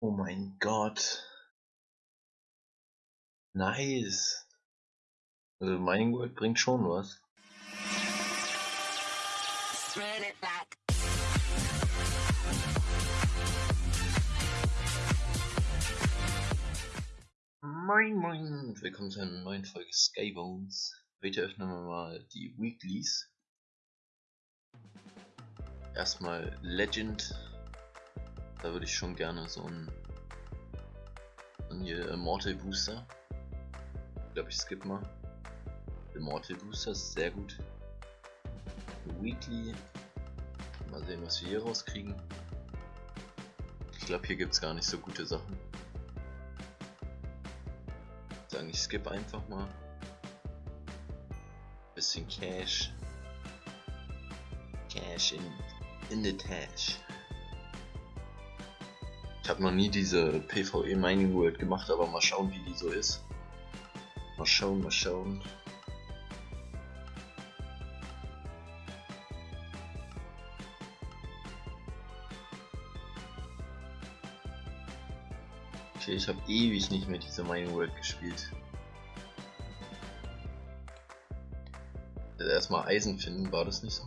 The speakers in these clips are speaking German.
Oh mein Gott. Nice. Also Mining World bringt schon was. Moin moin und willkommen zu einer neuen Folge Skybones. Heute öffnen wir mal die Weeklies. Erstmal Legend. Da würde ich schon gerne so ein und hier Immortal Booster. Ich glaube, ich skippe mal. Immortal Booster ist sehr gut. Weekly. Mal sehen, was wir hier rauskriegen. Ich glaube, hier gibt es gar nicht so gute Sachen. Ich sagen, ich skippe einfach mal. Bisschen Cash. Cash in, in the Tash. Ich habe noch nie diese PvE Mining World gemacht, aber mal schauen, wie die so ist. Mal schauen, mal schauen. Okay, ich habe ewig nicht mehr diese Mining World gespielt. Also erstmal Eisen finden, war das nicht so?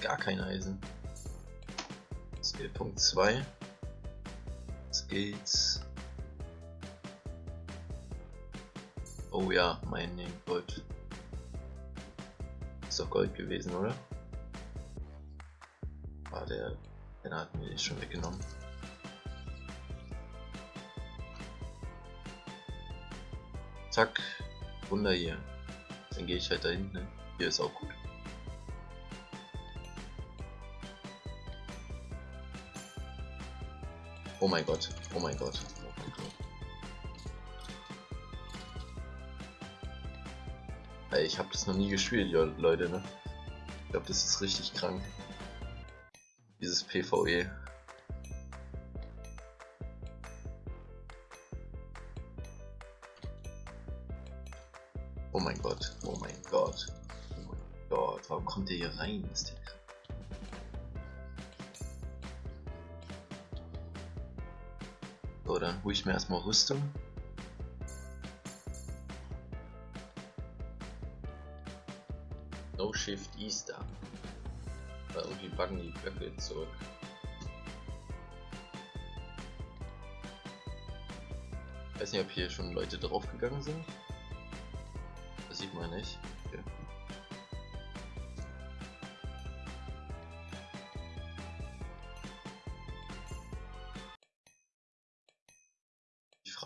Gar kein Eisen. Skill Punkt 2. Skills. Oh ja, mein Gold. Ist doch Gold gewesen, oder? War der. Den hatten wir schon weggenommen. Zack. Wunder hier. Dann gehe ich halt da hinten. Hier ist auch gut. Mein Gott, oh mein Gott, oh mein Gott. Ey, ich habe das noch nie gespielt, Leute, ne? Ich glaube, das ist richtig krank. Dieses PvE. Oh mein Gott, oh mein Gott, oh mein Gott, warum kommt der hier rein? Ist der So, dann hole ich mir erstmal Rüstung. No Shift Easter. Da irgendwie buggen die Blöcke zurück. Ich weiß nicht, ob hier schon Leute draufgegangen sind. Das sieht man nicht. Okay.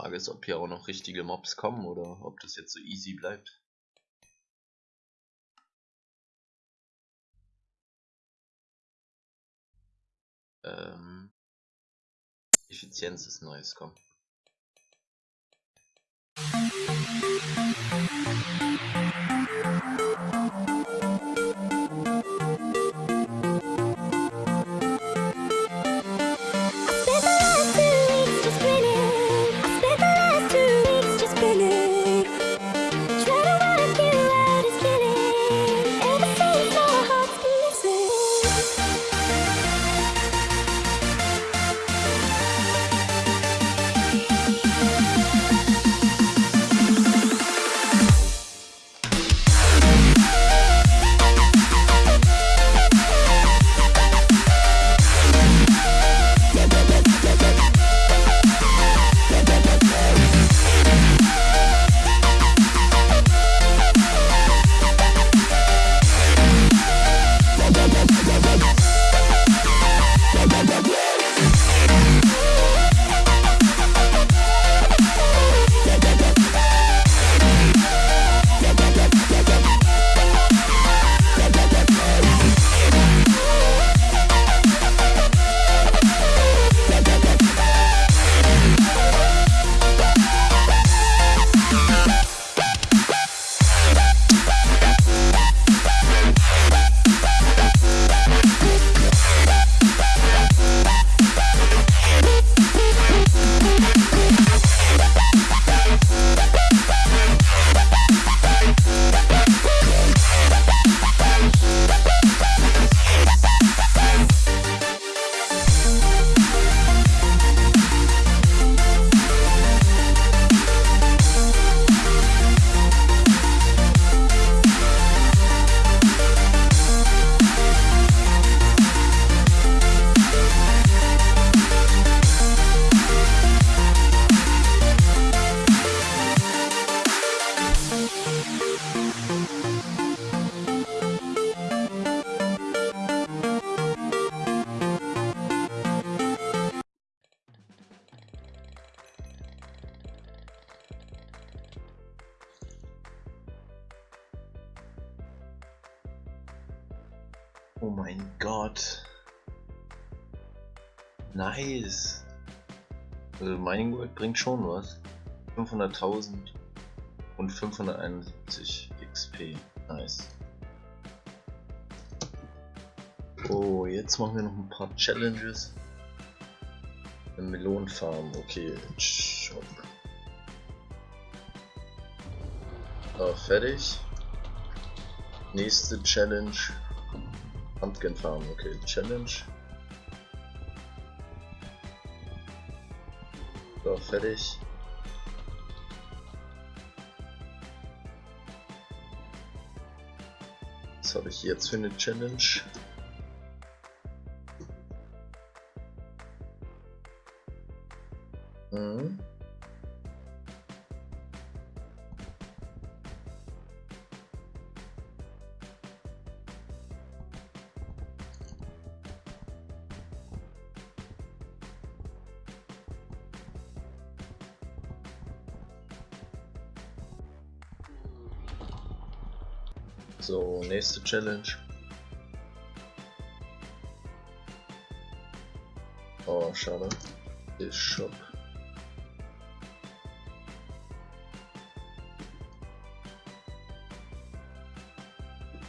Frage ist, ob hier auch noch richtige Mobs kommen oder ob das jetzt so easy bleibt. Ähm, Effizienz ist neues, komm. Mein Gott. Nice. Also Mining World bringt schon was. 500.000 und 571 XP. Nice. Oh, jetzt machen wir noch ein paar Challenges. Eine Melonenfarm, okay. Shop. Ah, fertig. Nächste Challenge. Pumpkin Farm, okay. Challenge. So, fertig. Was habe ich jetzt für eine Challenge? Mhm. So, nächste Challenge. Oh, schade. Ist Shop.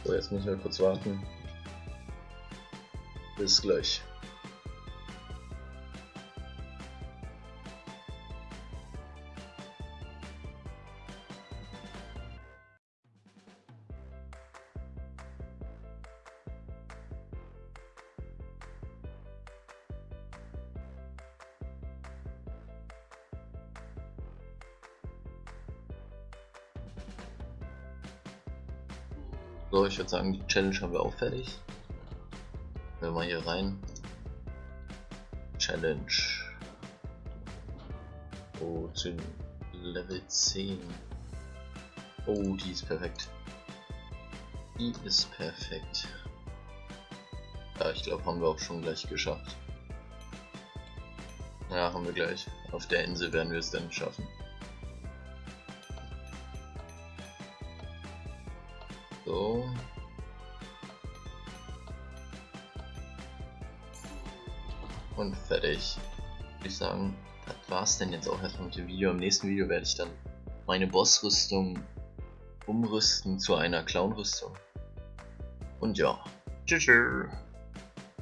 So, jetzt müssen wir kurz warten. Bis gleich. So, ich würde sagen, die Challenge haben wir auch fertig. Wenn wir mal hier rein. Challenge. Oh, zu Level 10. Oh, die ist perfekt. Die ist perfekt. Ja, ich glaube, haben wir auch schon gleich geschafft. Ja, haben wir gleich. Auf der Insel werden wir es dann schaffen. So. Und fertig. Würde ich sagen, das war's denn jetzt auch erstmal mit dem Video. Im nächsten Video werde ich dann meine Bossrüstung umrüsten zu einer Clownrüstung. Und ja. Tschüss.